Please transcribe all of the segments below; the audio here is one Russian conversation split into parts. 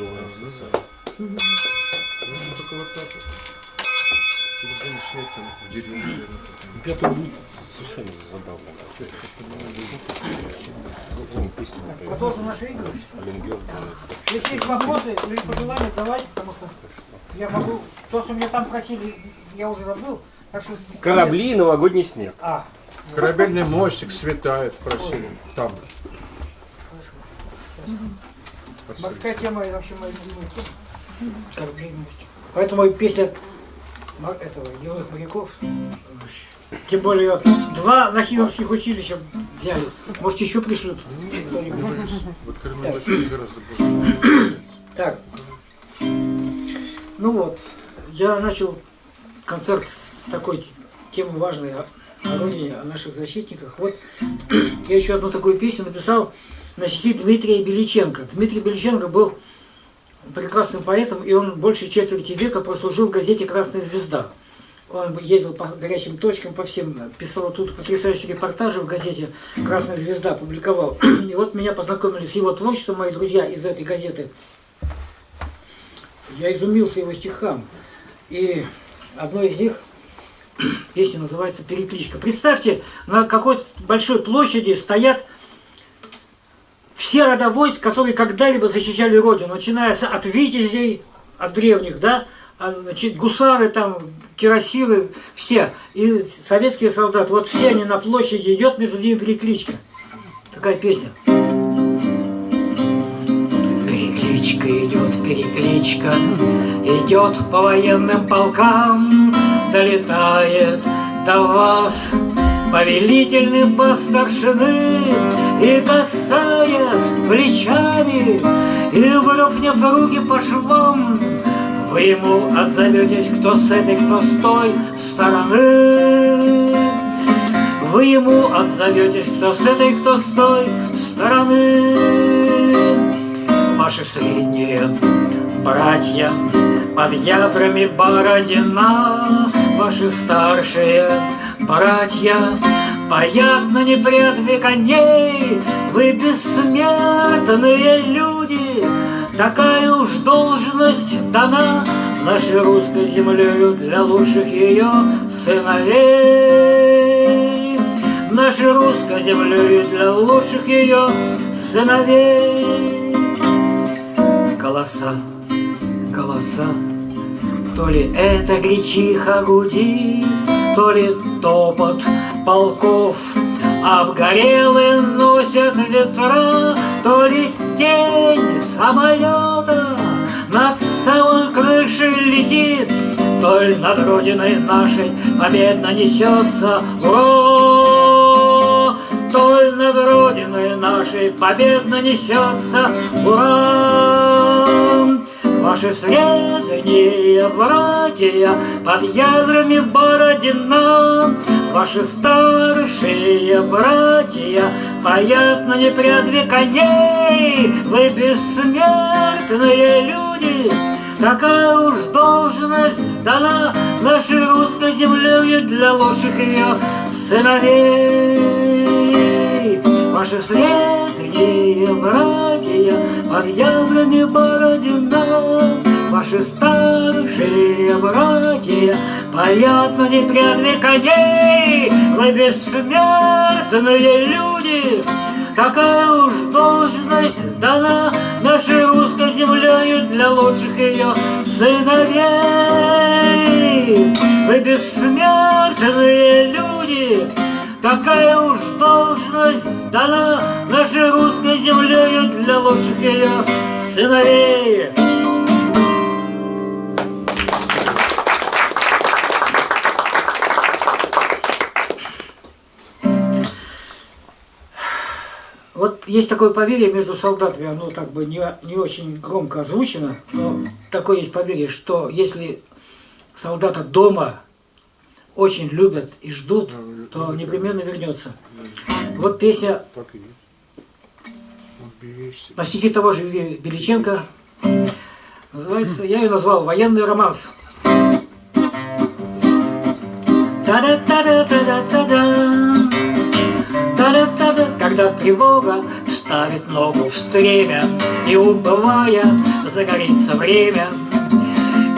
Долларов СССР. Ну, только вот так вот. Будем снять там в деревне, наверное. Пятый будет совершенно забавно. Что это? Напоет? Продолжим наши игры. Если есть вопросы или пожелания, давайте, потому что я могу... То, что меня там просили, я уже забыл. Так что... Корабли и новогодний снег. А, Корабельный мостик светает, просили. Там. Морская тема и вообще моя любимая тема. Мостик. Поэтому и песня этого юных моряков. Тем более два нахимовских училища взяли. Может еще пришлют. Вот гораздо больше. Так. Ну вот, я начал концерт с такой темы важной о, о родине, о наших защитниках. Вот я еще одну такую песню написал на стихи Дмитрия Беличенко. Дмитрий Беличенко был прекрасным поэтом, и он больше четверти века прослужил в газете «Красная звезда». Он ездил по горячим точкам, по всем, писал тут потрясающие репортажи в газете «Красная звезда», публиковал. И вот меня познакомили с его творчеством мои друзья из этой газеты. Я изумился его стихам. И одно из них, песня называется «Перекличка». Представьте, на какой-то большой площади стоят все рода войск, которые когда-либо защищали Родину, начиная с- от витязей, от древних, да, а, значит, гусары там, кирасиры, все, и советские солдаты, вот все они на площади, идет между ними перекличка. Такая песня. Перекличка идет, перекличка, идет по военным полкам, долетает до вас повелительный по старшины, и касаясь плечами, и выровняв руки по швам, вы ему отзоветесь, кто с этой, кто с той стороны. Вы ему отзоветесь, кто с этой, кто с той стороны. Ваши средние братья под ядрами Бородина, Ваши старшие братья паят на непредве коней, Вы бессмертные люди, такая уж должность дана Нашей русской землею для лучших ее сыновей. Нашей русской землею для лучших ее сыновей. Голоса, голоса, то ли это гречиха гудит, то ли топот полков Обгорелые носят ветра, то ли тень самолета Над самой крышей летит, то ли над родиной нашей победно несется ура! То ли над родиной нашей победно несется ура! Ваши средние братья под ядрами Бородина, Ваши старшие братья паят на непрядве коней, Вы бессмертные люди, Такая уж должность дана Нашей русской землею для лучших ее сыновей. Ваши средние братья под ядрами Бородина, Ваши старшие братья поят на непрядве коней, Вы бессмертные люди, Такая уж должность дана Нашей русской землею для лучших ее сыновей. Вы бессмертные люди, Такая уж должность дана Нашей русской землею для лучших ее сыновей. Вот есть такое поверье между солдатами, оно как бы не, не очень громко озвучено, но такое есть поверье, что если солдата дома очень любят и ждут, то непременно вернется. Вот песня на стихи того же Беличенко. Называется, я ее назвал «Военный романс». Когда тревога ставит ногу в стремя И убывая загорится время,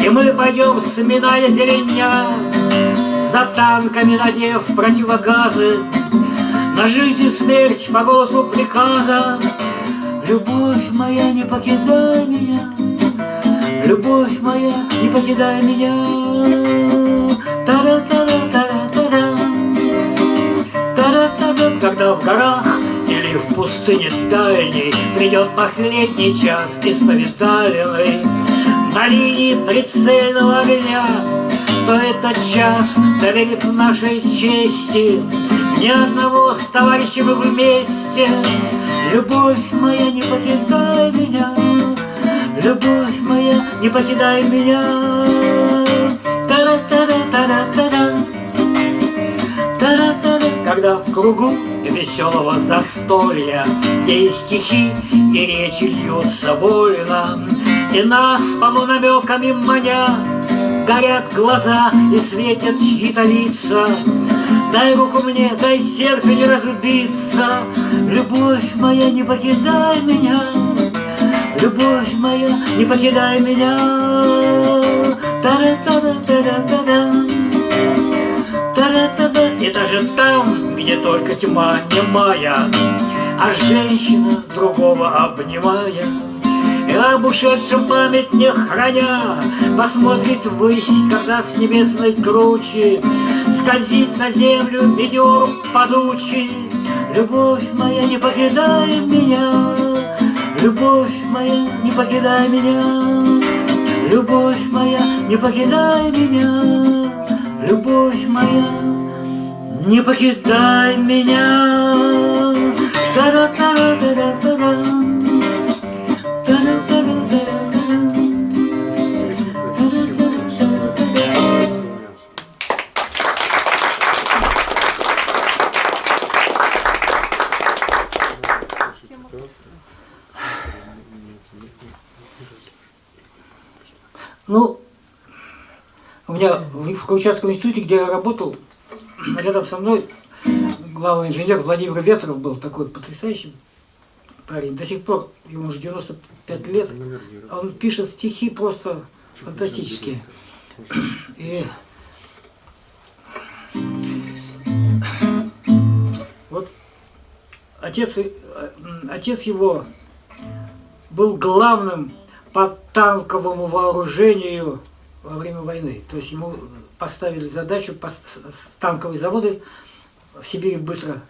И мы пойдем, сминая зеленя, За танками надев противогазы, На жизнь и смерть по голосу приказа. Любовь моя, не покидай меня, Любовь моя, не покидай меня. Та-ра-та-ра-та-ра-та-ра. Та-ра-та-ра. Когда в горах или в пустыне дальней Придет последний час исповедальный На линии прицельного огня То этот час, доверив нашей чести. Ни одного с товарищем вместе. Любовь моя, не покидай меня. Любовь моя, не покидай меня. Когда в кругу веселого застолья, Где и стихи, и речи льются вольно, И нас полунамеками маня, Горят глаза и светят чьи-то лица. Дай руку мне, дай сердце не разбиться, Любовь моя, не покидай меня, Любовь моя, не покидай меня. Та-ра-та-ра-та-ра-та-ра. Та-ра-та-та. И даже там, где только тьма немая, А женщина другого обнимая, об память не храня, Посмотрит ввысь, когда с небесной кручи Скользит на землю метеор падучий. Любовь моя, не покидай меня, Любовь моя, не покидай меня, Любовь моя, не покидай меня, Любовь моя, не покидай меня. Та-ра-та-ра-та-ра-та-ра. Та-ра-та-ра-та-ра-та-ра. Ну, у меня в Камчатском институте, где я работал, рядом со мной главный инженер Владимир Ветров был такой потрясающий парень. До сих пор, ему уже 95 лет, а он пишет стихи просто фантастические. И вот отец, э, отец его был главным по танковому вооружению во время войны. То есть ему поставили задачу танковые заводы в Сибири быстро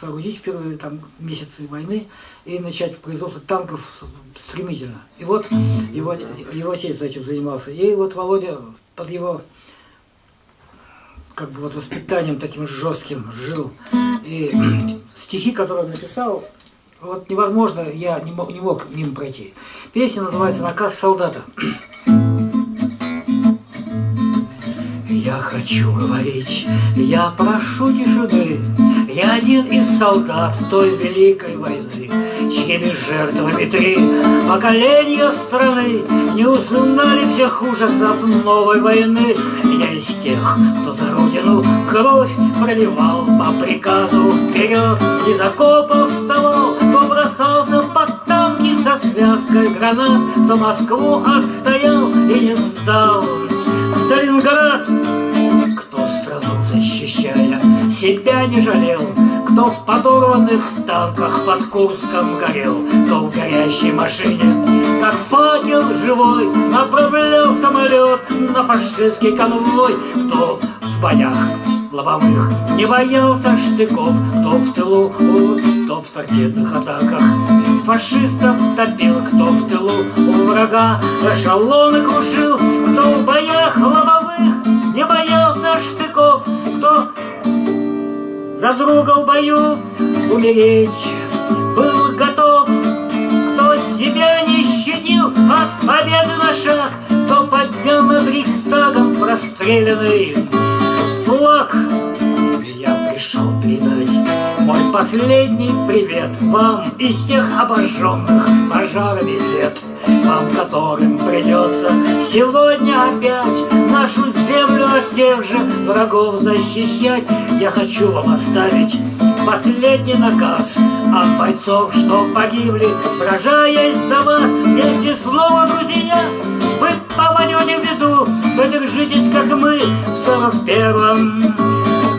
соорудить в первые там, месяцы войны и начать производство танков стремительно. И вот его, его отец этим занимался. И вот Володя под его как бы вот воспитанием таким жестким жил. И стихи, которые он написал, вот невозможно, я не мог, не мог мимо пройти. Песня называется «Наказ солдата». Я хочу говорить, я прошу тишины, Я один из солдат той великой войны, Чьими жертвами три поколения страны Не узнали всех ужасов новой войны. Я из тех, кто за родину кровь проливал По приказу вперед из окопов вставал, бросался под танки со связкой гранат, Кто Москву отстоял и не сдал. Сталинград, кто страну защищая, себя не жалел, кто в подорванных танках под Курском горел, кто в горящей машине, как факел живой, направлял самолет на фашистский конвой, кто в боях лобовых не боялся штыков, кто в тылу, кто в торпедных атаках. Фашистов топил, кто в тылу у врага. Эшелоны крушил, кто в боях лобовых. Не боялся штыков, кто за друга в бою умереть был готов, кто себя не щадил от победы на шаг, кто поднял над Рейхстагом простреленный флаг. Я пришел передать мой последний привет Вам из тех обожженных пожарами лет Вам, которым придется сегодня опять Нашу землю от тех же врагов защищать Я хочу вам оставить последний наказ От бойцов, что погибли, сражаясь за вас Если снова, друзья, вы попадете в беду То держитесь, как мы в сорок первом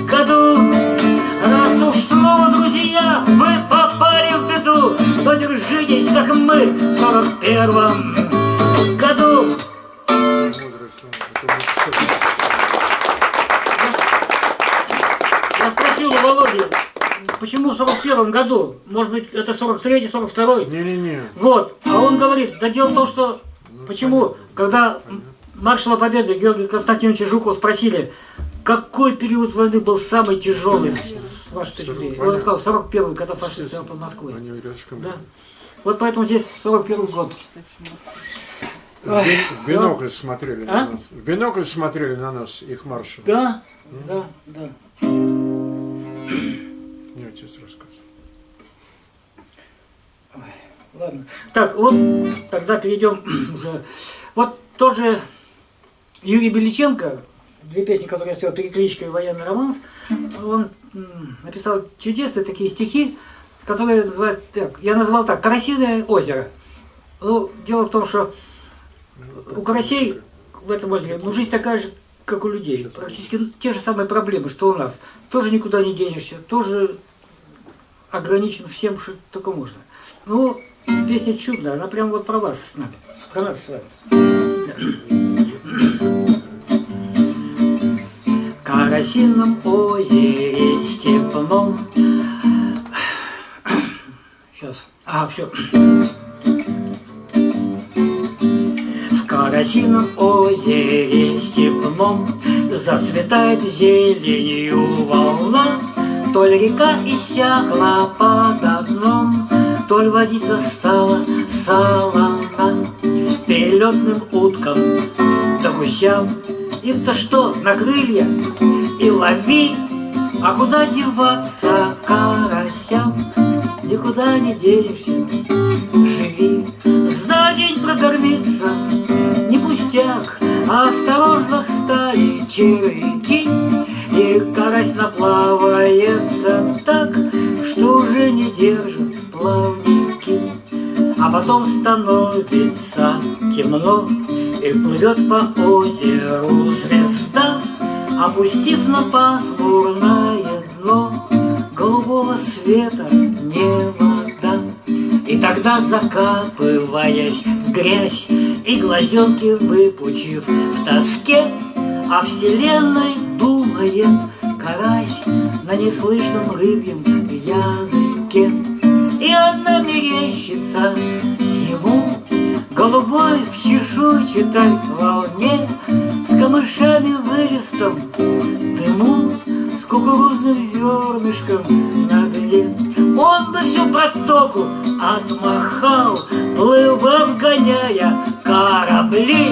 году Раз уж снова, друзья, вы попали в беду То держитесь, как мы в сорок первом году Я спросил у Володи, почему в 41 году? Может быть, это 43-й, 42-й? Не-не-не. Вот. А он говорит, да дело в том, что... Почему? Когда маршала Победы Георгия Константиновича Жукова спросили, какой период войны был самый тяжелый с вашей точки зрения? Он сказал, 41-й, когда фашисты под Москвой. Да. Вот поэтому здесь 41 год. В би- в бинокль смотрели А? на нас. В бинокль смотрели на нас, их маршал. Да, да, да. Мне отец рассказывал. Ладно. Так, вот тогда перейдем уже. Вот тоже Юрий Беличенко, две песни, которые я спел, «Перекличка» «Военный романс», он написал чудесные такие стихи, которые называют так, я назвал так, «Карасиное озеро». Ну, дело в том, что у карасей в этом озере, ну, жизнь такая же, как у людей. Практически те же самые проблемы, что у нас. Тоже никуда не денешься, тоже ограничен всем, что только можно. Ну, песня чудная, она прям вот про вас с нами, про нас с вами. В Карасином озере степном Сейчас, а, все В Карасином озере степном Зацветает зеленью волна То ли река иссякла под дном То ли водица стала солона Перелетным уткам. Да гусям Им-то что, на крылья? И лови А куда деваться карасям? Никуда не денешься, живи. За день прокормиться не пустяк а Осторожно стали червяки. И карась наплавается так Что уже не держит плавники А потом становится темно И плывет по озеру звезда Опустив на пасмурное дно Голубого света не вода И тогда закапываясь в грязь И глазенки выпучив в тоске О вселенной думает карась На неслышном рыбьем языке И она мерещится ему. Голубой в чешуйчатой волне С камышами вырестом дыму С кукурузным зернышком на дне. Он бы всю протоку отмахал Плыл бы обгоняя корабли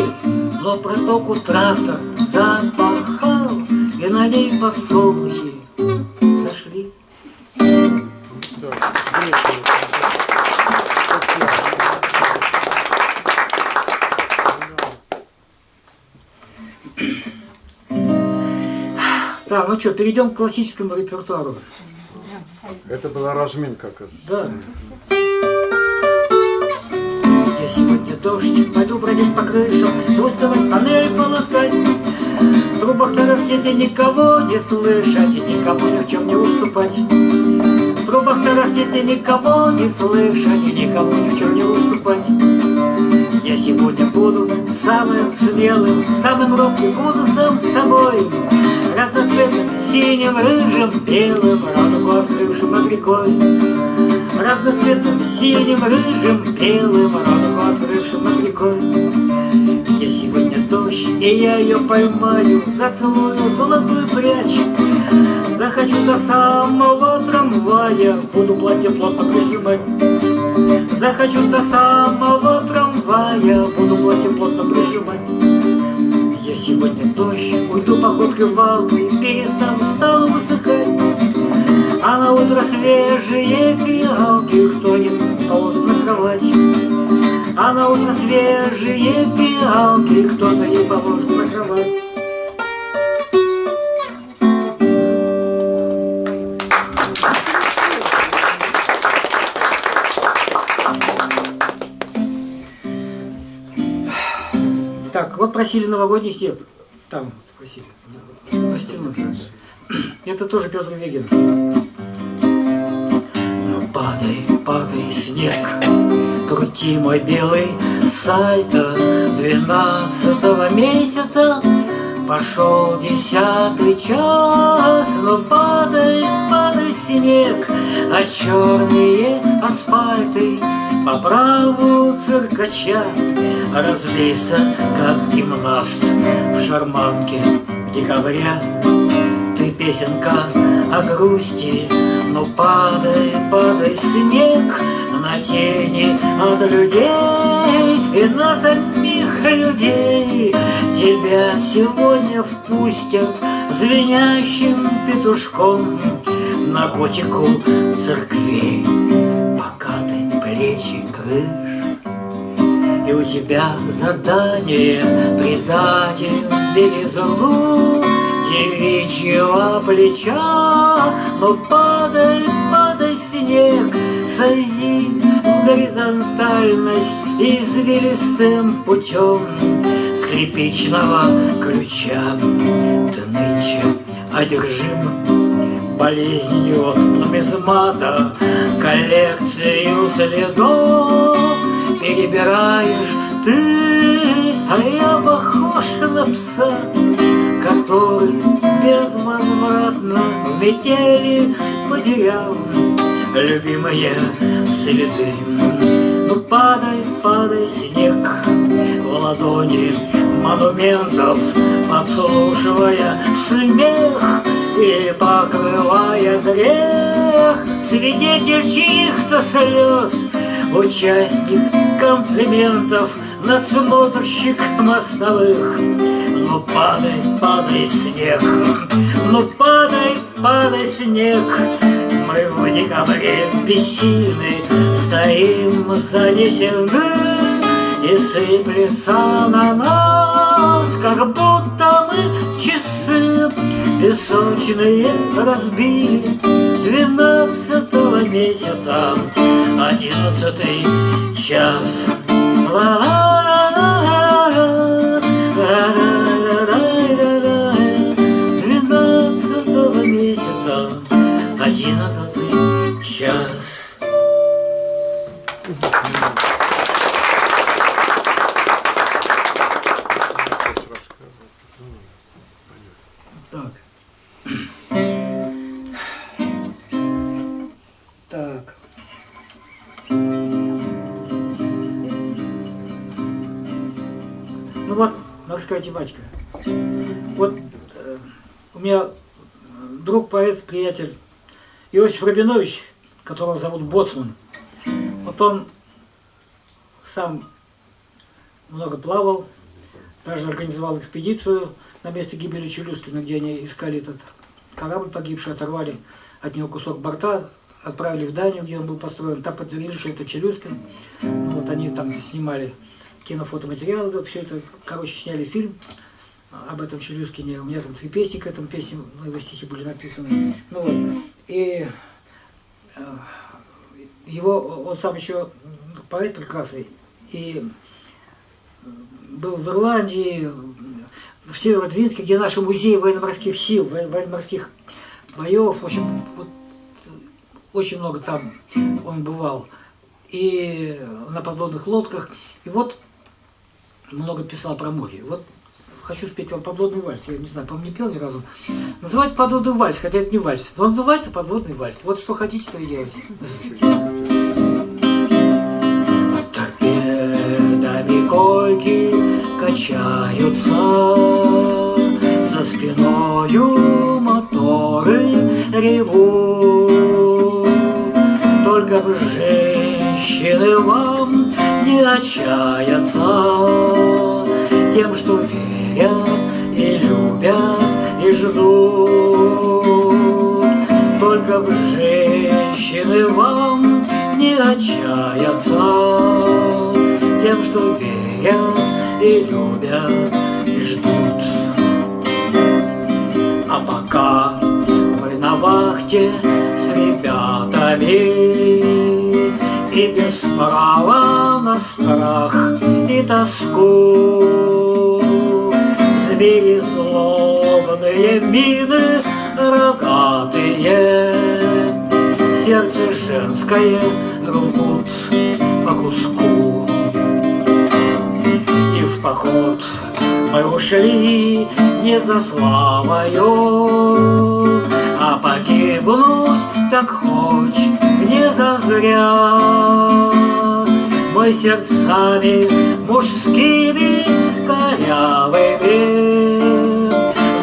Но протоку трактор запахал И на ней сошли ну что, перейдем к классическому репертуару. Это была разминка, оказывается. Да. Я сегодня дождь, пойду бродить по крышам, Выставать панели полоскать. В трубах тарахтеть никого не слышать, И никому ни в чем не уступать. В трубах тарахтеть никого не слышать, И никому ни в чем не уступать. Я сегодня буду самым смелым, самым робким, буду сам собой. Синим, рыжим, белым, радугу открывшим над рекой. Разноцветным, синим, рыжим, белым, радугу открывшим над рекой. Я сегодня дождь, и я ее поймаю, зацелую золотую прядь. Захочу до самого трамвая, буду платье плотно прижимать. Захочу до самого трамвая, буду платье плотно прижимать. Я сегодня дождь, уйду выпивал и перестал стал высыхать. А на утро свежие фиалки кто-нибудь должен на кровать. А на утро свежие фиалки кто-то ей поможет на кровать. Так, вот просили новогодний стих. Там просили стеной. Это тоже Петр Вегин. Ну падай, падай, снег, крути мой белый сальто. Двенадцатого месяца пошел десятый час. Ну падай, падай, снег, а черные асфальты По праву циркача. Разлейся, как гимнаст в шарманке в декабре Ты песенка о грусти, ну падай, падай снег На тени от людей и на самих людей. Тебя сегодня впустят звенящим петушком На готику церквей, пока ты плечи крышь и у тебя задание предатель белизну девичьего плеча. Но падай, падай, снег, сойди в горизонтальность Извилистым путем скрипичного ключа. Ты нынче одержим болезнью нумизмата Коллекцию следов перебираешь ты, а я похож на пса, который безвозвратно в метели потерял любимые следы. Ну падай, падай, снег в ладони монументов, подслушивая смех и покрывая грех, свидетель чьих-то слез, Участник комплиментов, надсмотрщик мостовых. Ну падай, падай, снег, ну падай, падай, снег. Мы в декабре бессильны, стоим занесены, И сыплется на нас, как будто мы часы Песочные разбили двенадцатого месяца. Одиннадцатый час. Двенадцатого месяца Одиннадцатый час морская тематика. Вот э, у меня друг, поэт, приятель Иосиф Рабинович, которого зовут Боцман. Вот он сам много плавал, даже организовал экспедицию на место гибели Челюскина, где они искали этот корабль погибший, оторвали от него кусок борта, отправили в Данию, где он был построен. Там подтвердили, что это Челюскин. Вот они там снимали кинофотоматериалы, все это, короче, сняли фильм об этом Челюскине. У меня там три песни к этому песне, ну, его стихи были написаны. Ну вот, и э, его, он сам еще поэт прекрасный, и был в Ирландии, в Северодвинске, где наши музеи военно-морских сил, во- военно-морских боев, в общем, вот, очень много там он бывал. И на подводных лодках. И вот много писал про море. Вот хочу спеть вам подводный вальс. Я не знаю, по мне пел ни разу. Называется подводный вальс, хотя это не вальс. Но называется подводный вальс. Вот что хотите, то и делайте. Над торпедами койки качаются За спиною моторы ревут Только бы женщины вам не отчаяться Тем, что верят и любят и ждут. Только бы женщины вам не отчаяться Тем, что верят и любят и ждут. А пока мы на вахте с ребятами и без права на страх и тоску. Звери злобные мины рогатые. Сердце женское рвут по куску. И в поход мы ушли не за славою, А погибнуть так хоть не зазря. Мы сердцами мужскими корявыми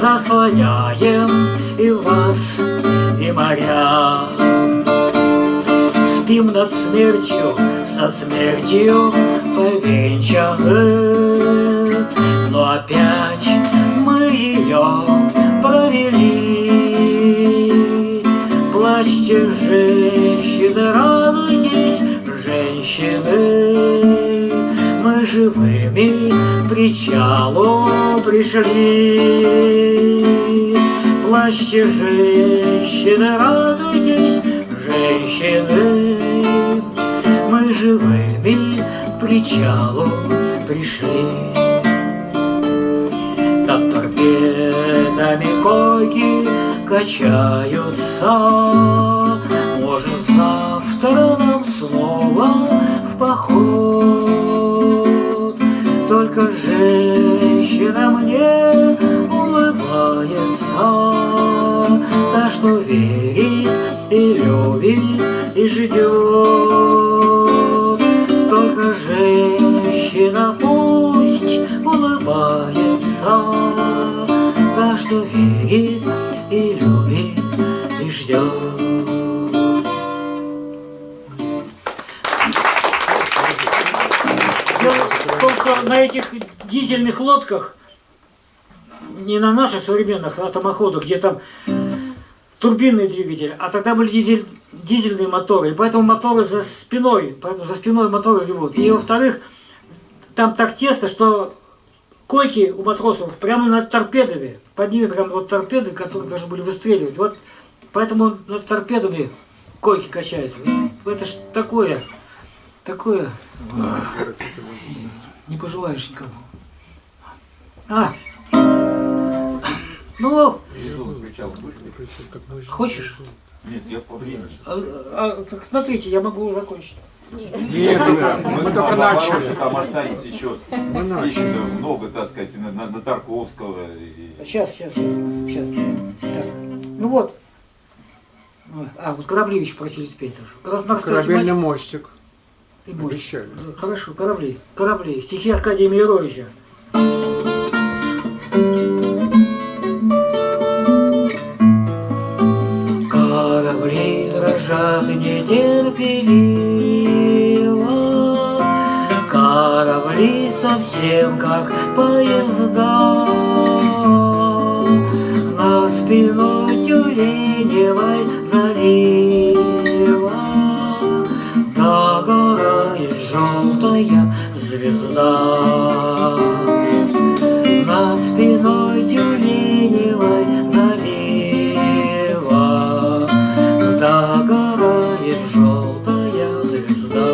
Заслоняем и вас, и моря. Спим над смертью, со смертью повенчаны. Но опять мы ее Плачьте, женщины, радуйтесь, женщины. Мы живыми к причалу пришли. Плачьте, женщины, радуйтесь, женщины. Мы живыми к причалу пришли. Над торпедами койки качаются Может, завтра нам снова в поход. Только женщина мне улыбается Та, что верит и любит и ждет. Только женщина на этих дизельных лодках, не на наших современных атомоходах, где там турбинный двигатель, а тогда были дизель, дизельные моторы, и поэтому моторы за спиной, поэтому за спиной моторы ревут. И во-вторых, там так тесно, что койки у матросов прямо над торпедами, под ними прямо вот торпеды, которые должны были выстреливать. Вот поэтому над торпедами койки качаются. Это ж такое, такое, не пожелаешь никому. А, ну, хочешь? Нет, я по времени. А, а, так смотрите, я могу закончить. Нет, только- Мы, мы только начали. Там останется еще еще много, так сказать, на, на- на Тарковского. И... Сейчас, сейчас, сейчас. Так. Ну вот. А, вот Кораблевич просили спеть Корабельный мостик. И мост. обещали. Хорошо, корабли. Корабли. Стихи Аркадия Мировича. Корабли дрожат нетерпеливо, Корабли совсем как поезда. Над спиной тюленевой залива желтая звезда. Над спиной тюленевой залива Догорает желтая звезда.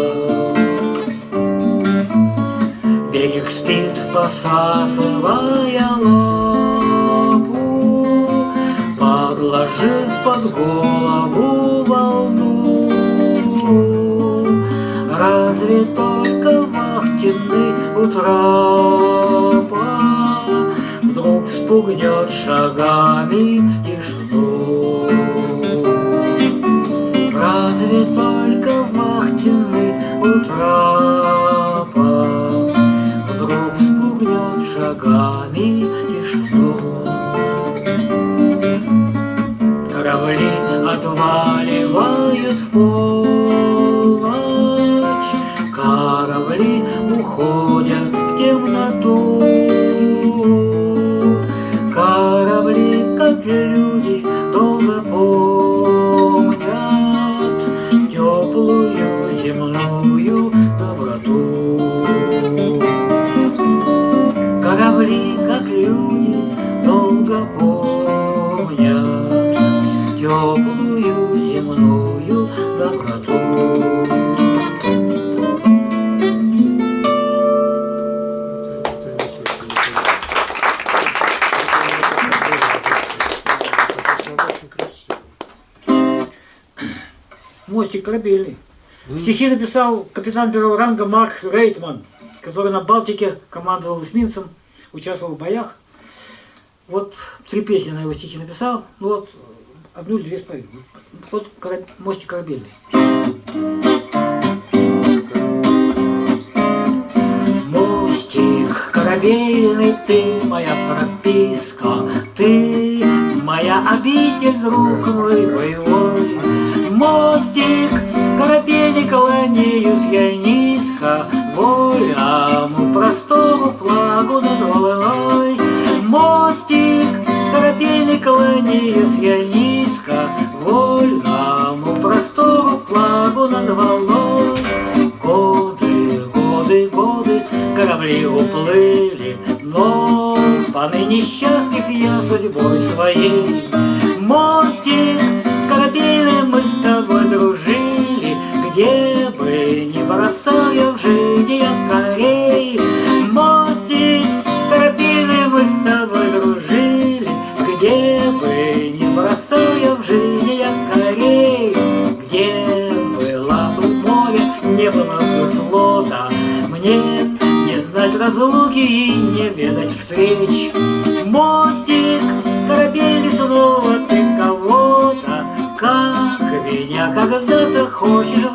Берег спит, посасывая Разве только вахтенный у Вдруг спугнет шагами тишину. Разве только вахтенный у Вдруг спугнет шагами тишину. Корабли отваливают в полночь, мостик корабельный. Стихи написал капитан первого ранга Марк Рейтман, который на Балтике командовал эсминцем, участвовал в боях. Вот три песни на его стихи написал, ну вот одну или две спою. Вот кораб- мостик корабельный. Мостик корабельный, ты моя прописка, ты моя обитель, друг мой боевой. Мостик корабельный, кланяюсь я низко, волям простому флагу над волной. Мостик корабельный, кланяюсь я низко, вольному простому флагу над волной. Годы, годы, годы, корабли уплыли, но поныне счастлив я судьбой своей. Мостик корабельный, мы где бы ни бросал я в жизни корей. Мостик корабельный, мы с тобой дружили, где бы ни бросал я в жизни корей. Где было бы море, не было бы флота, мне не знать разлуки и не ведать встреч. Мостик, корабельный снова ты кого-то, как меня когда-то хочешь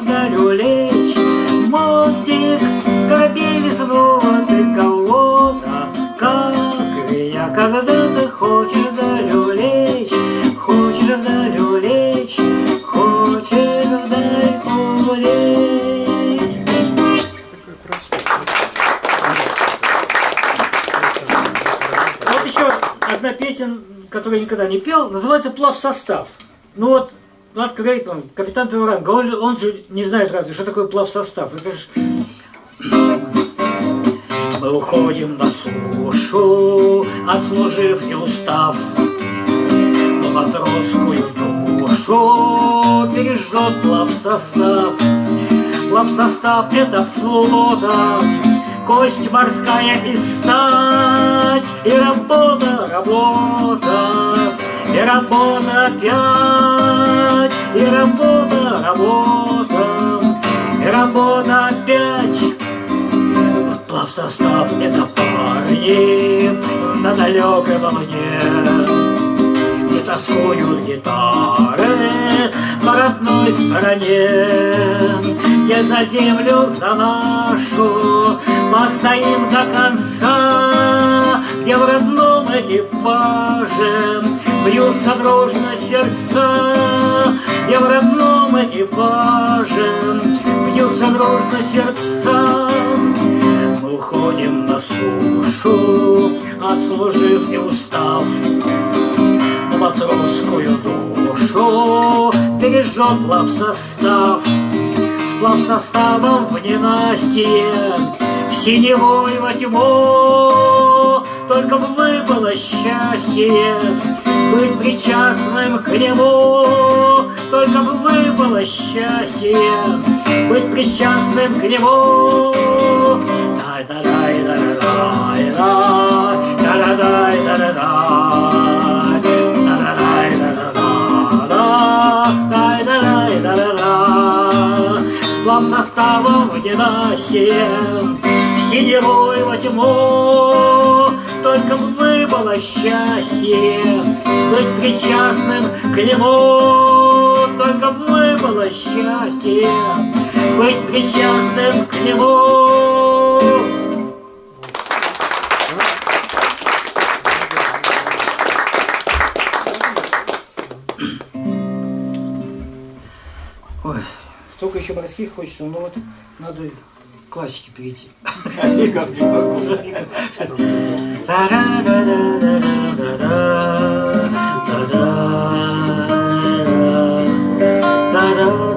пел, называется «Плав состав». Ну вот, Марк Рейтман, капитан первого ранга, он, же- он же не знает разве, что такое плав состав. Это ж... Мы уходим на сушу, отслужив и устав. Но матросскую душу состав. Плав состав это флота, кость морская и стать, и работа, работа, и работа опять, и работа, работа, и работа опять. Плав состав это парни на далекой волне не тоскуют гитары по родной стороне, где за землю за нашу постоим до конца, где в родном экипаже бьются дружно сердца, где в родном экипаже бьются дружно сердца. Мы уходим на сушу, отслужив и устав, на матросскую душу бережет плав состав. С плав составом в ненастье, в синевой во тьму, только выпало счастье быть причастным к нему, только бы выпало счастье быть причастным к нему. Сплав составом в в синевой во тьму, только бы выпало счастье быть причастным к нему, только выпало счастье быть причастным к нему. Ой, столько еще морских хочется, но вот надо классике перейти. Никак не могу. Светает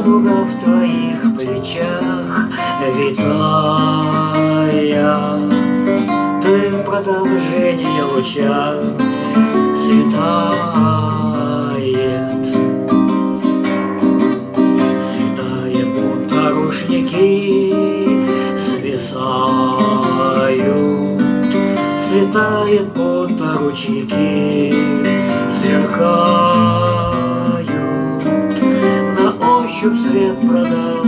радуга в твоих плечах, витая. Ты продолжение луча светает. Светает, будто рушники свисают. Светает, будто ручейки сверкают. Ощупь свет продолговат,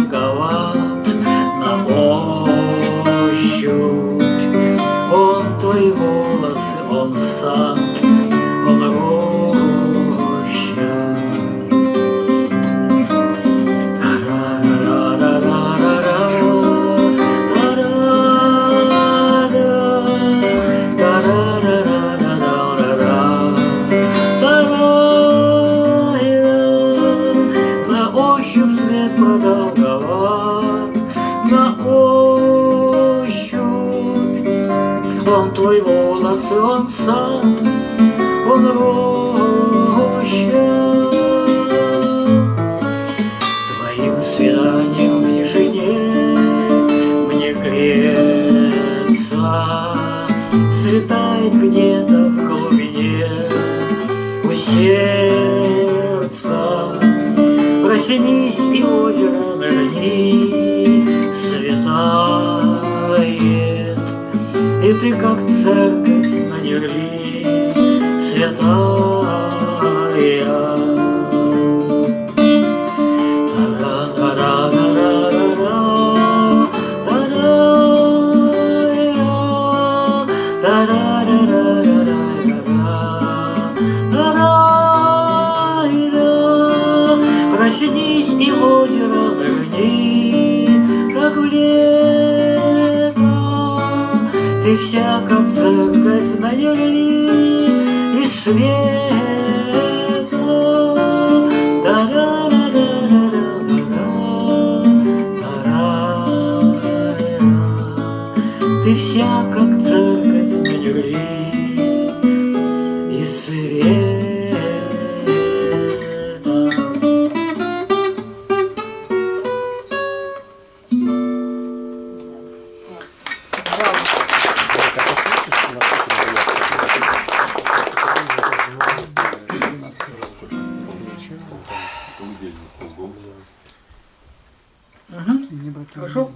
Хорошо?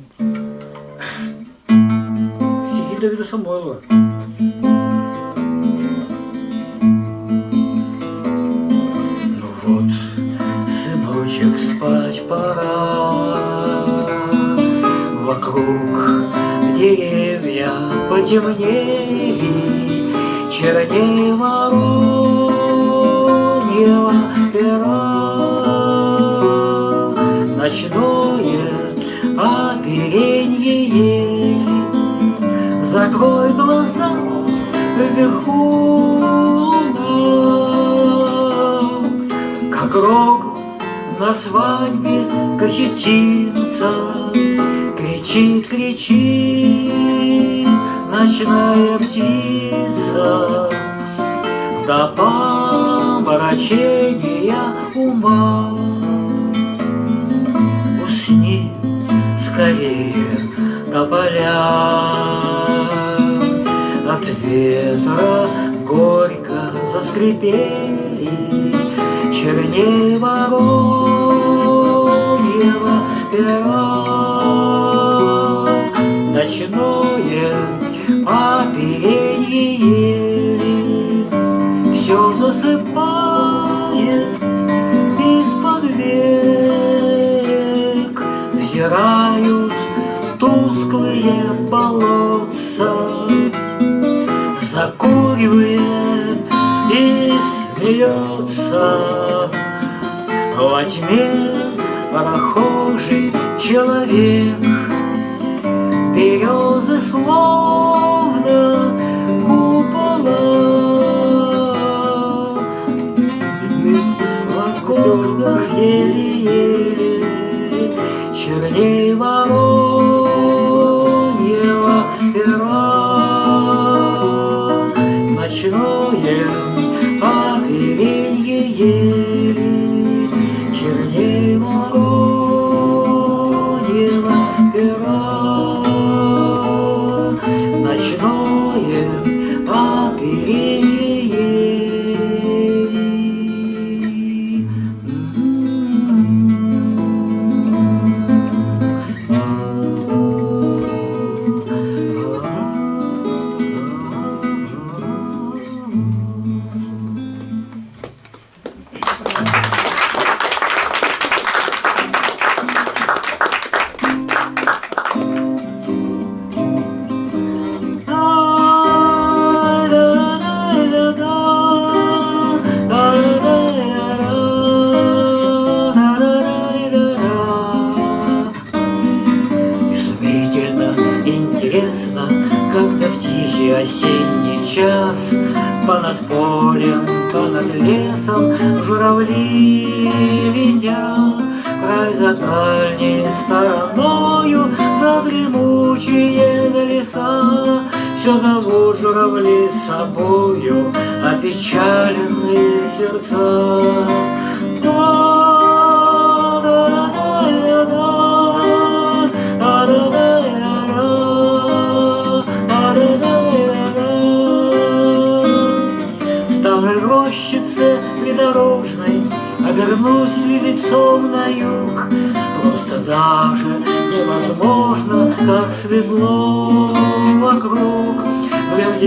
Стихи Давида Самойлова. Ну вот, сыночек, спать пора. Вокруг деревья потемнели, Черней вороньего пера. Ночное оперенье ели, Закрой глаза вверху луна, Как рог на свадьбе кахетинца Кричит, кричит ночная птица. До помрачения ума. Усни скорее тополя От ветра горько заскрипели Черней вороньего пера. Ночное смеется Во тьме прохожий человек. Березы словно купола. В восходах еле-еле Черней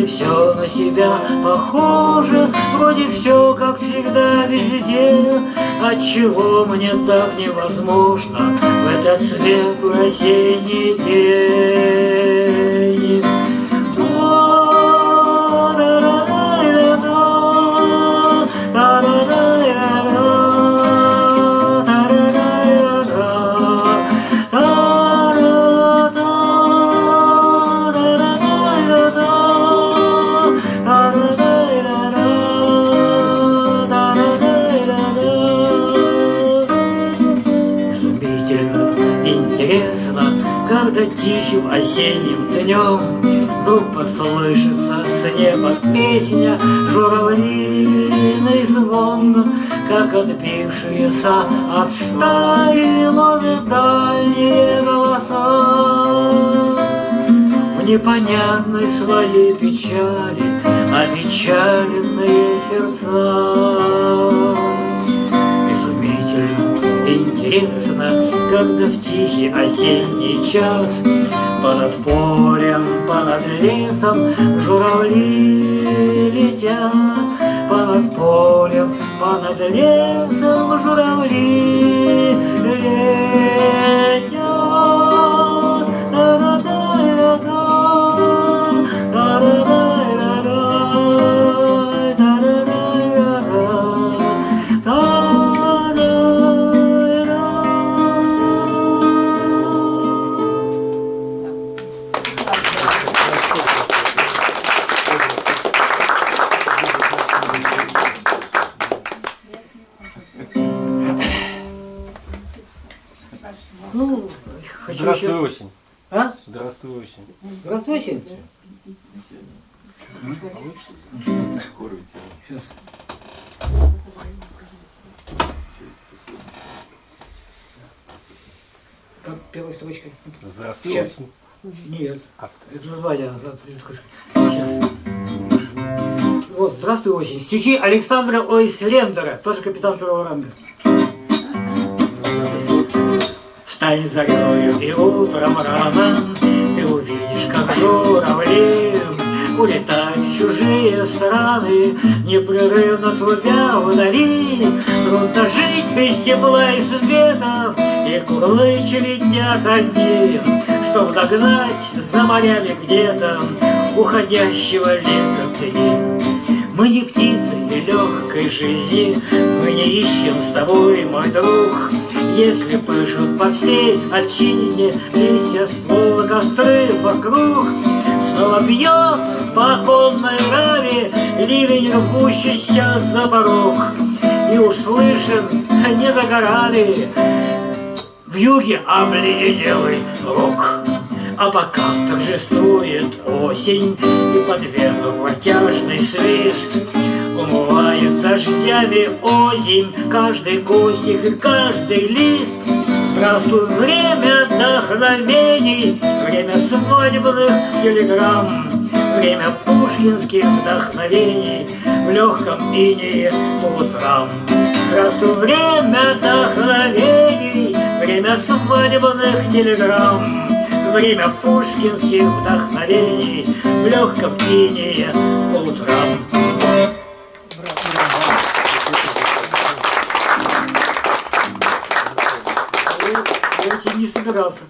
все на себя похоже, Вроде все, как всегда, везде. Отчего мне так невозможно В этот светлый осенний день? Тихим осенним днем Вдруг послышится с неба песня Журавлиный звон, как отбившиеся от стаи Ловят дальние голоса. В непонятной своей печали Опечаленные сердца. Изумительно, интересно, когда в тихий осенний час Понад полем, понад лесом журавли летят. Понад полем, понад лесом журавли летят Стихи Александра Ойслендера, тоже капитан первого ранга. Встань зарею и утром рано, Ты увидишь, как журавли Улетают в чужие страны, Непрерывно трубя вдали. Трудно жить без тепла и света, И курлычи летят одни, Чтоб загнать за морями где-то Уходящего лета дни. Мы не птицы и легкой жизни, Мы не ищем с тобой, мой друг. Если пышут по всей отчизне Листья ствола костры вокруг, Снова бьет по оконной раве Ливень, рвущийся за порог. И уж слышен не за горами В юге обледенелый рок. А пока торжествует осень И под ветром протяжный свист. Умывает дождями озимь Каждый кустик и каждый лист. Здравствуй, время вдохновений Время свадебных телеграмм. Время пушкинских вдохновений В легком инее по утрам. Здравствуй, время вдохновений Время свадебных телеграмм Время пушкинских вдохновений В легком инее по утрам не собирался.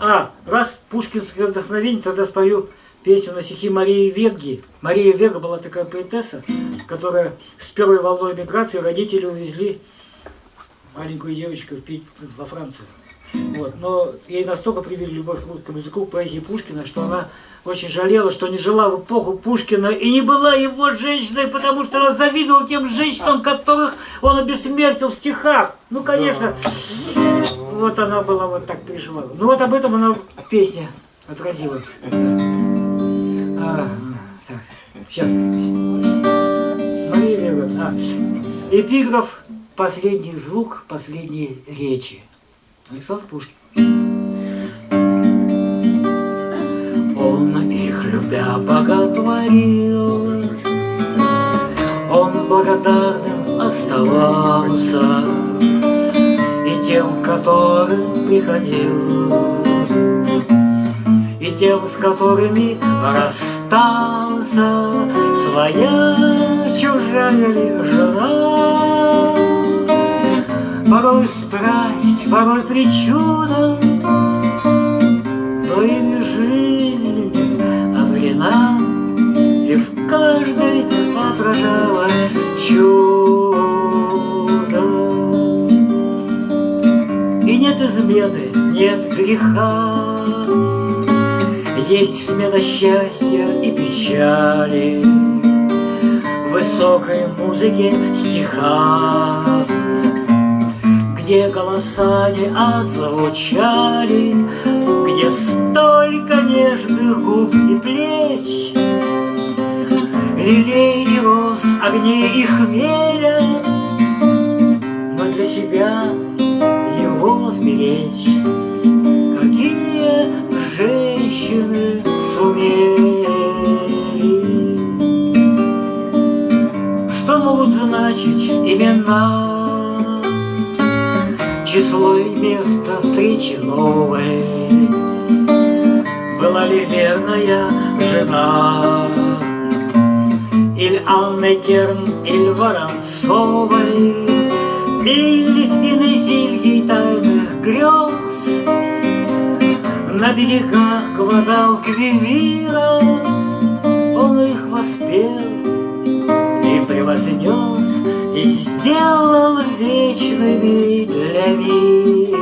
А, раз пушкинское вдохновение, тогда спою песню на стихи Марии Верги. Мария Верга была такая поэтесса, которая с первой волной миграции родители увезли маленькую девочку в Пит- во Францию. Вот. Но ей настолько привели любовь к русскому языку, к поэзии Пушкина, что она очень жалела, что не жила в эпоху Пушкина и не была его женщиной, потому что она завидовала тем женщинам, которых он обессмертил в стихах. Ну, конечно, вот она была вот так переживала. Ну вот об этом она в песне отразила. А, так, сейчас. Мария Леонидовна, а, эпиграф «Последний звук последней речи». Александр Пушкин. Он их любя боготворил, Он благодарным оставался И тем, которым приходил, И тем, с которыми расстался, Своя чужая ли жена. Порой страсть, порой причуда, но ими жизнь озрена, И в каждой отражалось чудо. И нет измены, нет греха, Есть смена счастья и печали, В высокой музыке стиха где голоса не отзвучали, Где столько нежных губ и плеч, Лилей и роз, огней и хмеля, Но для себя его сберечь. Какие женщины сумели, Что могут значить имена, число и место встречи новой. Была ли верная жена, Иль Анны Керн, иль Воронцовой, Или иной зельей тайных грез, На берегах Гвадалквивира Он их воспел и превознес, И сделал вечными для мира.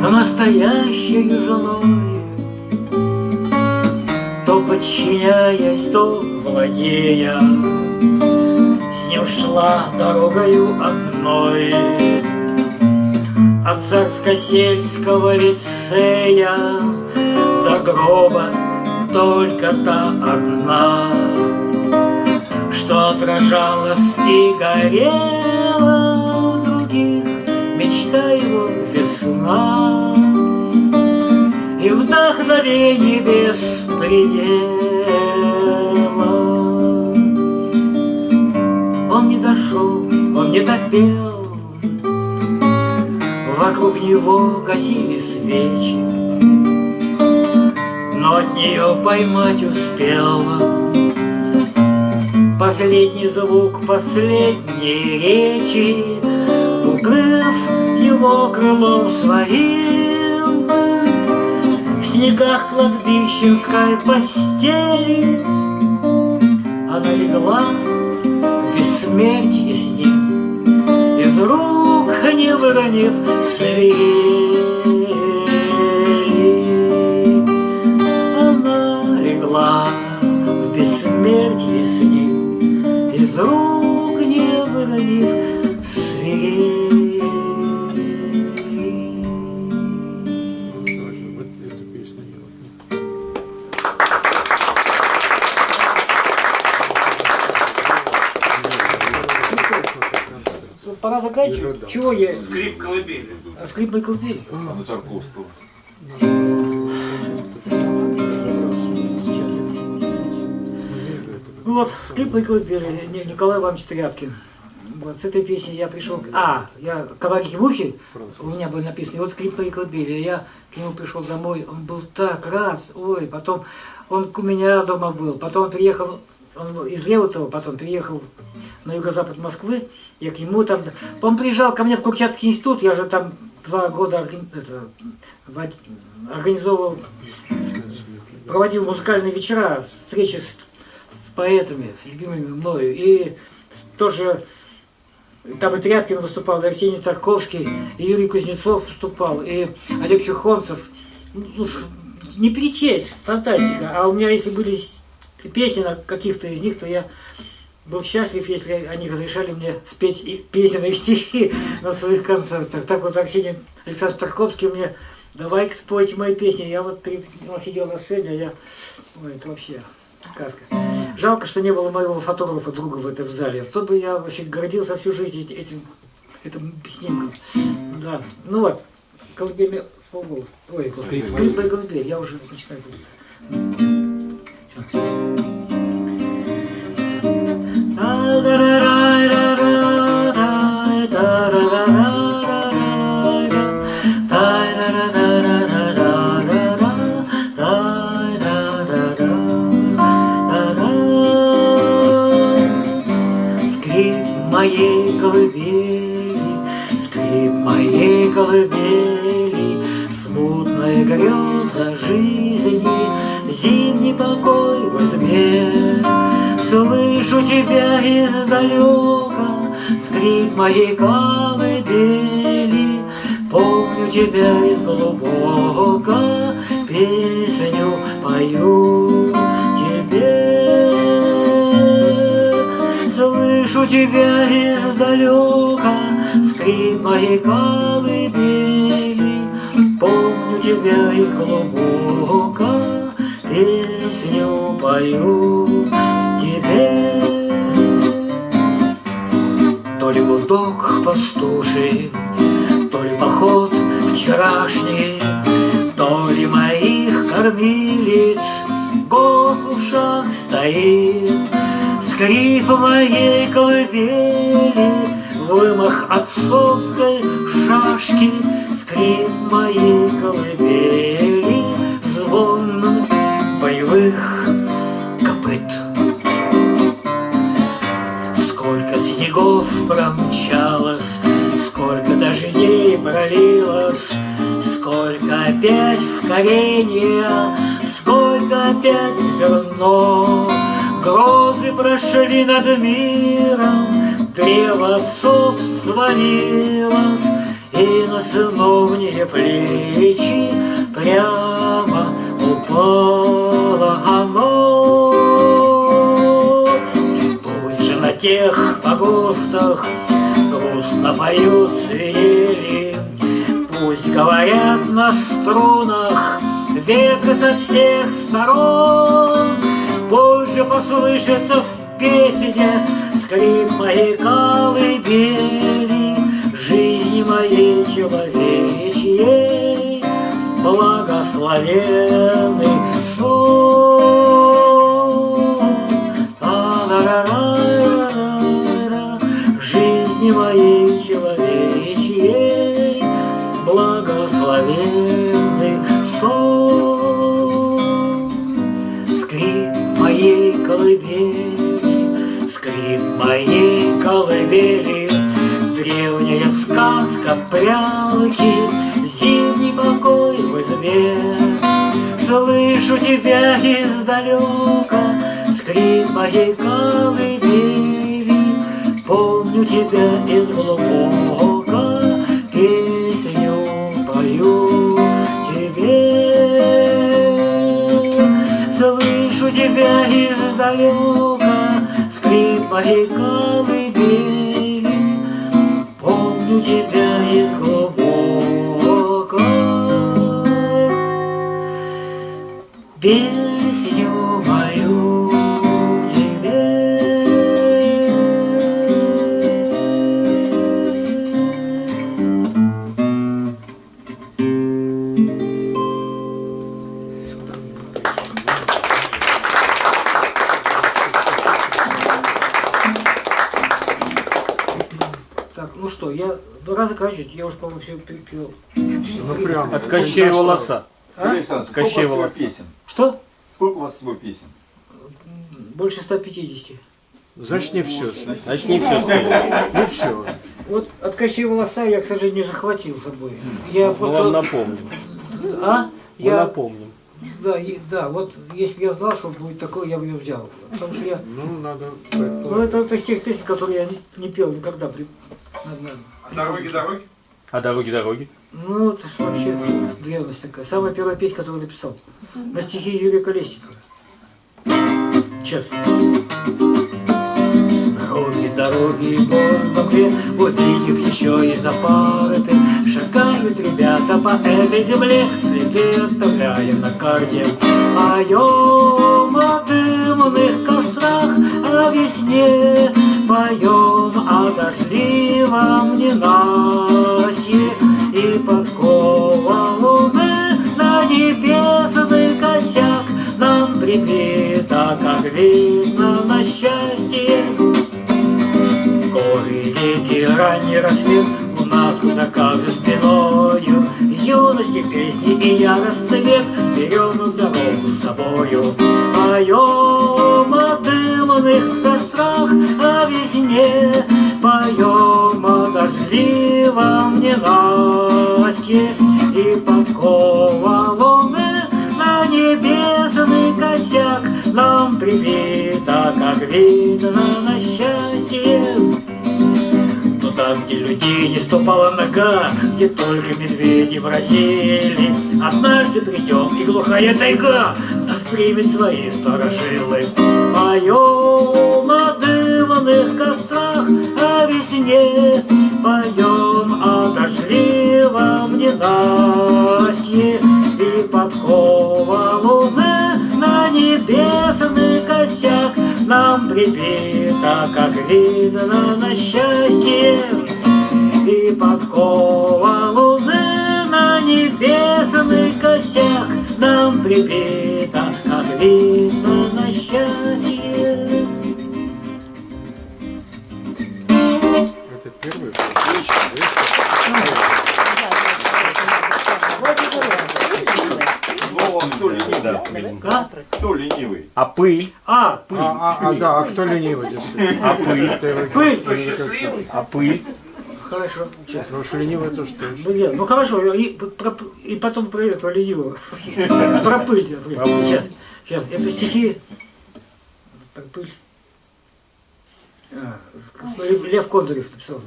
Но настоящей женой, То подчиняясь, то владея, С ним шла дорогою одной От царско-сельского лицея До гроба только та одна, Что отражалась и горела в других, Мечта его весна. И вдохновение без предела. Он не дошел, он не допел, Вокруг него гасили свечи, но от нее поймать успел Последний звук последней речи, Укрыв его крылом своим, В снегах кладбищенской постели Она легла в бессмертие с ним, Из рук не выронив свели. Пора заканчивать. Чего я? Скрип колыбели. А Скрип и колыбель. На Тарковского. Ну вот, скрип и колыбели, Не- Николай Иванович Тряпкин. Вот с этой песней я пришел... к- А, я «Коварики мухи» у меня были написаны, и вот скрип и колыбели. Я к нему пришел домой, он был так рад, ой, потом он у меня дома был, потом он приехал, он из Реутова, потом приехал на юго-запад Москвы, я к нему там... Он приезжал ко мне в Курчатский институт, я же там два года это, организовывал проводил музыкальные вечера, встречи с, с поэтами, с любимыми мною. И тоже там и Тряпкин выступал, и Арсений Тарковский, и Юрий Кузнецов выступал, и Олег Чухонцев. Ну, не перечесть, фантастика. А у меня, если были на каких-то из них, то я был счастлив, если они разрешали мне спеть и песни и стихи на своих концертах. Так вот Арсений Александр Тарковский мне давай спойте мои песни. Я вот перед, он сидел на сцене, а я... Ой, это вообще сказка. Жалко, что не было моего фотографа друга в этом зале. То бы я вообще гордился всю жизнь эти- этим, этим снимком. Да. Ну вот, полголос. Ой, скрипа и колыбель. Я уже начинаю путаться. Моей колыбели, скрип моей колыбели, Смутная греза жизни, зимний покой тебя издалека, скрип моей колыбели, Помню тебя из глубока, песню пою тебе. Слышу тебя издалека, скрип моей колыбели, Помню тебя из глубока, песню пою гудок пастуший, то ли поход вчерашний, то ли моих кормилиц голос в ушах стоит, скрип моей колыбели, вымах отцовской шашки, коренье, сколько опять зерно. Грозы прошли над миром, древо отцов свалилось, и на сыновние плечи прямо упало оно. Же на тех погостах грустно поют свирели, Пусть говорят на струнах ветры со всех сторон, Пусть же послышится в песне скрип моей колыбели, Жизни моей человечьей, благословенный сон. Слышу тебя издалека, скрип моей колыбели, Помню тебя из глубока, песню пою тебе. Слышу тебя издалека, скрип моей колыбели, Помню тебя песню мою тебе. Так, ну что, я два раза кажется, я уже, по-моему, все пел. Ну прям. От у Кощей вас всего волоса. песен? Вас всего песен? Больше 150. Значит, не все. Значит, не все. Не все. Вот от Кощея волоса я, к сожалению, не захватил с собой. Я Мы просто... вам напомним. А? Мы Я... напомним. да, и- да, вот если бы я знал, что будет такое, я бы ее взял. Потому что я, Ну, надо ну это, это из тех песен, которые я не, не пел никогда. При, на- на- А дороги, дороги? А дороги, дороги? Ну, это ж вообще древность такая. Самая первая песня, которую написал. На стихи Юрия Колесникова. Сейчас. Дороги, дороги, горы в мгле, Увидев еще и запары Шагают ребята по этой земле, Следы оставляя на карте. Поем о дымных кострах, О весне, Поем о дождливом ненастье И подкова на небесный косяк Нам прибита, как видно, на счастье. Горы, реки, ранний рассвет Луна туда как за спиною. Юности, песни и яростный век Берем дорогу с собою Поем о дымных кострах О весне. Поем о дождливом ненастье. И подкова луны на небесный косяк Нам прибита, как видно, на счастье. Туда, где людей не ступала нога, Где только медведи бродили. Однажды придем, и глухая тайга Примет свои сторожилы. Поем о дымных кострах, о весне, Поем о дождливом ненастье, И подкова луны на небесный косяк Нам прибита, как видно, на счастье, И подкова луны на небесный косяк Нам прибита, как видно, на счастье. Это первый. Ну, а кто ленивый? Да. А? Кто ленивый? А пыль? А, А, а, а, да, а кто ленивый? А пыль? Пыль. это никак- А пыль? хорошо, сейчас. Потому что ленивый это что? Блин, ну хорошо, и, про- и потом про этого ленивого. Про пыль. я говорю. Сейчас, сейчас. Это стихи про пыль. А, Лев Кондорев написал.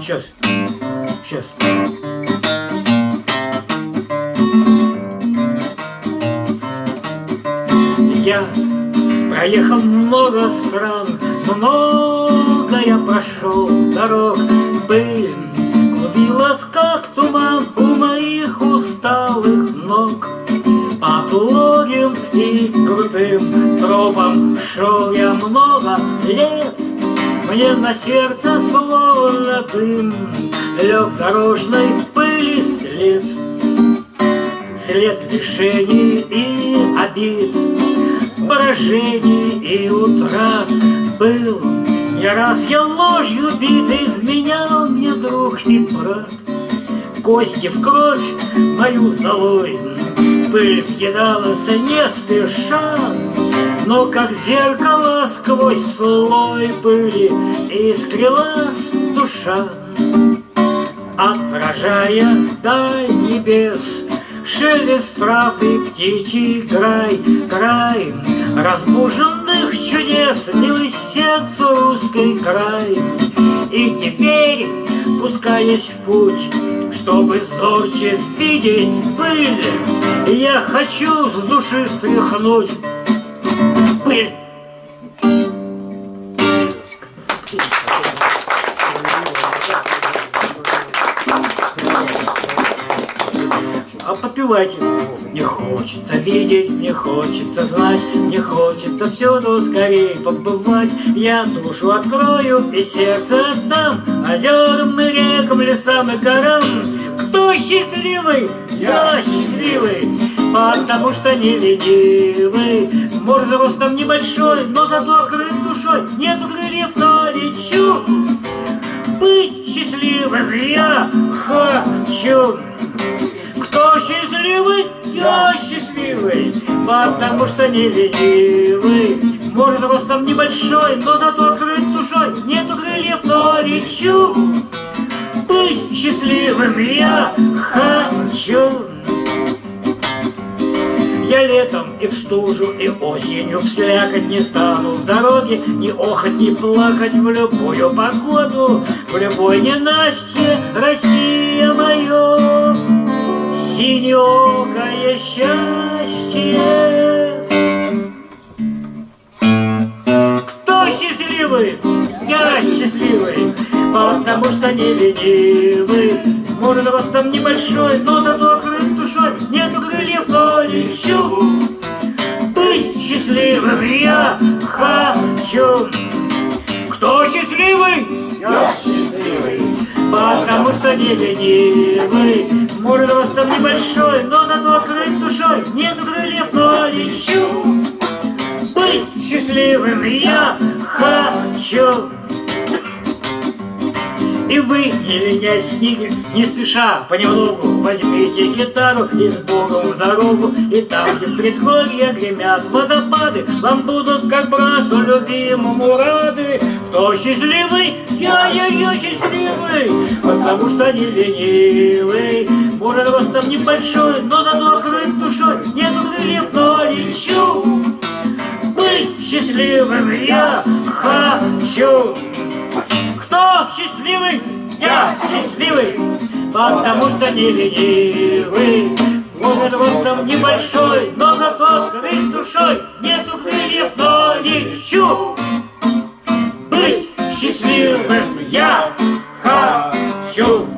Сейчас. Сейчас. Я проехал много стран, много я прошел дорог, пыль клубилась, как туман у моих усталых ног. По отлогим и крутым тропам шел я много лет, мне на сердце словно дым лег дорожной пыли след. След лишений и обид, поражений и утрат был. Не раз я ложью бит, изменял мне друг и брат. В кости, в кровь мою золой Пыль въедалась не спеша, Но как зеркало сквозь слой пыли Искрилась душа. Отражая даль небес, Шелест трав и птичий край, край Разбуженных чудес, милый сердцу русской край. И теперь, пускаясь в путь, чтобы зорче видеть пыль, Я хочу с души стряхнуть пыль. А попивайте. Не хочется видеть, не хочется знать, не хочется всюду скорее побывать. Я душу открою и сердце отдам озерам и рекам, лесам и горам. Кто счастливый? Я счастливый, потому что не ленивый. Может, ростом небольшой, но зато открыт душой. Нету крыльев, но лечу. Быть счастливым я хочу. Кто счастливый? Я счастливый, потому что не ленивый. Может, ростом небольшой, но зато открыт душой. Нету крыльев, но лечу. Быть счастливым я хочу. Я летом и в стужу, и осенью вслякать не стану В дороге ни охоть, ни плакать в любую погоду В любой ненастье Россия мое Синеокое счастье Кто счастливый? Я счастливый, потому что не ленивый. Может, ростом небольшой, но зато крыт душой. Нету крыльев, но лечу. Быть счастливым я хочу. Кто счастливый? Я счастливый. Потому что не ленивый. Может, ростом небольшой, но зато крыт душой. Нету крыльев, но лечу. Быть счастливым я хочу. И вы, не ленясь, не, не спеша, понемногу возьмите гитару и с Богом в дорогу. И там, где в предгорье гремят водопады, вам будут как брату любимому рады. Кто счастливый? Я, я, я счастливый, потому что не ленивый. Может, ростом небольшой, но зато крыт душой, нету крыльев, но лечу. Быть счастливым я хочу. Кто счастливый? Я счастливый, потому что не ленивый. Может, ростом небольшой, но зато крыль душой. Нету крыльев, но лечу. Быть счастливым я хочу.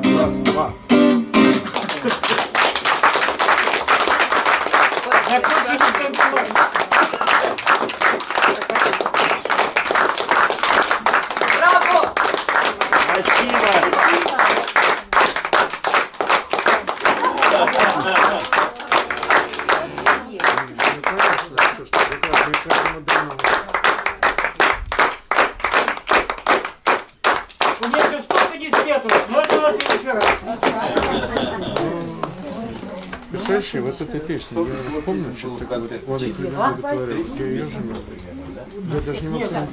Представляешь, вот эта песня, я помню, что такое вот я даже не могу сказать,